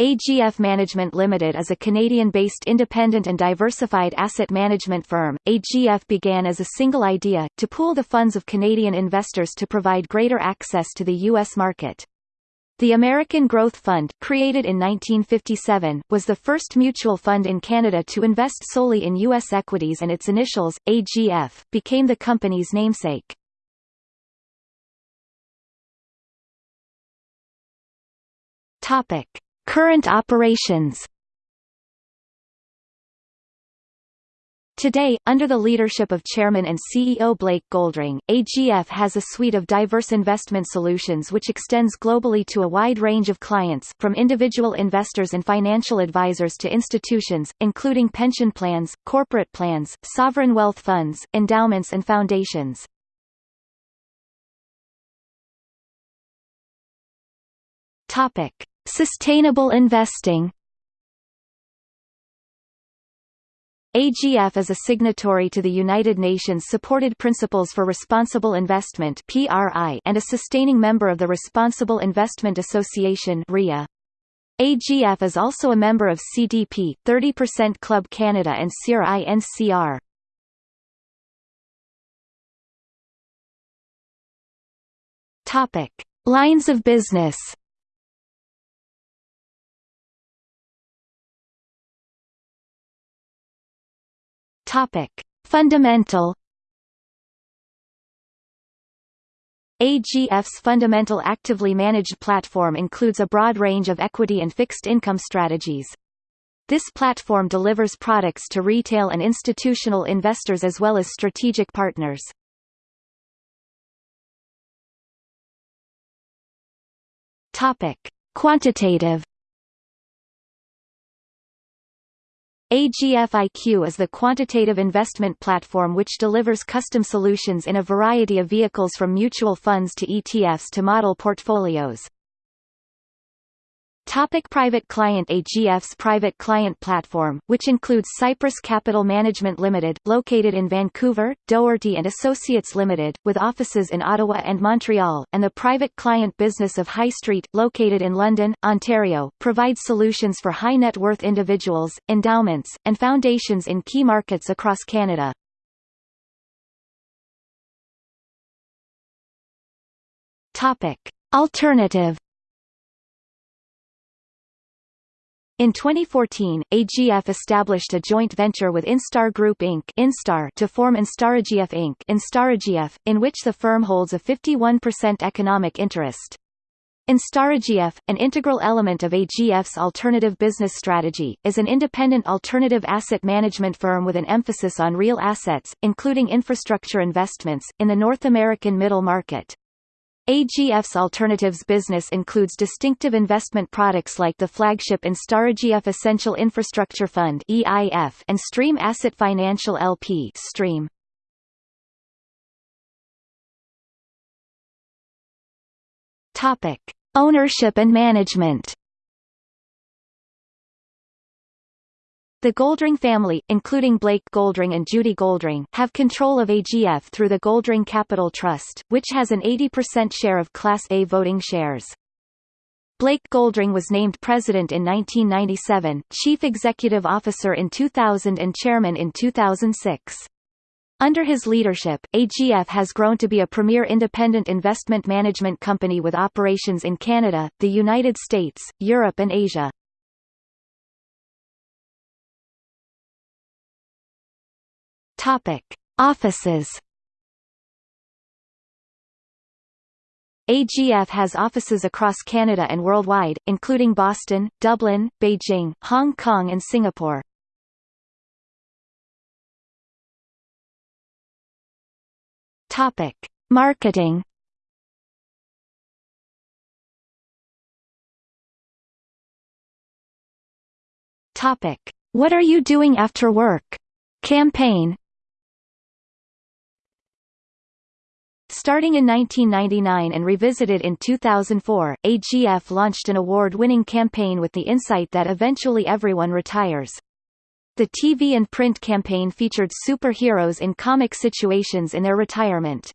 AGF Management Limited is a Canadian-based independent and diversified asset management firm. AGF began as a single idea, to pool the funds of Canadian investors to provide greater access to the U.S. market. The American Growth Fund, created in 1957, was the first mutual fund in Canada to invest solely in U.S. equities and its initials, AGF, became the company's namesake. Topic. Current operations Today, under the leadership of Chairman and CEO Blake Goldring, AGF has a suite of diverse investment solutions which extends globally to a wide range of clients from individual investors and financial advisors to institutions, including pension plans, corporate plans, sovereign wealth funds, endowments and foundations. Topic. Sustainable investing AGF is a signatory to the United Nations-supported Principles for Responsible Investment and a sustaining member of the Responsible Investment Association. AGF is also a member of CDP, 30% Club Canada and CIR-INCR. Lines of business. Topic: Fundamental AGF's fundamental actively managed platform includes a broad range of equity and fixed income strategies. This platform delivers products to retail and institutional investors as well as strategic partners. Topic: Quantitative AGFIQ is the quantitative investment platform which delivers custom solutions in a variety of vehicles from mutual funds to ETFs to model portfolios. Topic private client AGF's private client platform, which includes Cypress Capital Management Limited, located in Vancouver, Doherty and Associates Limited, with offices in Ottawa and Montreal, and the private client business of High Street, located in London, Ontario, provides solutions for high net worth individuals, endowments, and foundations in key markets across Canada. Topic. Alternative In 2014, AGF established a joint venture with Instar Group Inc. Instar to form InstarAGF Inc. InstarAGF, in which the firm holds a 51% economic interest. InstarAGF, an integral element of AGF's alternative business strategy, is an independent alternative asset management firm with an emphasis on real assets, including infrastructure investments, in the North American middle market. AGF's alternatives business includes distinctive investment products like the flagship InstarAGF Essential Infrastructure Fund (EIF) and Stream Asset Financial LP (Stream). Topic: Ownership and management. The Goldring family, including Blake Goldring and Judy Goldring, have control of AGF through the Goldring Capital Trust, which has an 80% share of Class A voting shares. Blake Goldring was named president in 1997, chief executive officer in 2000 and chairman in 2006. Under his leadership, AGF has grown to be a premier independent investment management company with operations in Canada, the United States, Europe and Asia. Topic: Offices. AGF has offices across Canada and worldwide, including Boston, Dublin, Beijing, Hong Kong and Singapore. Topic: Marketing. Topic: What are you doing after work? Campaign Starting in 1999 and revisited in 2004, AGF launched an award-winning campaign with the insight that eventually everyone retires. The TV and print campaign featured superheroes in comic situations in their retirement.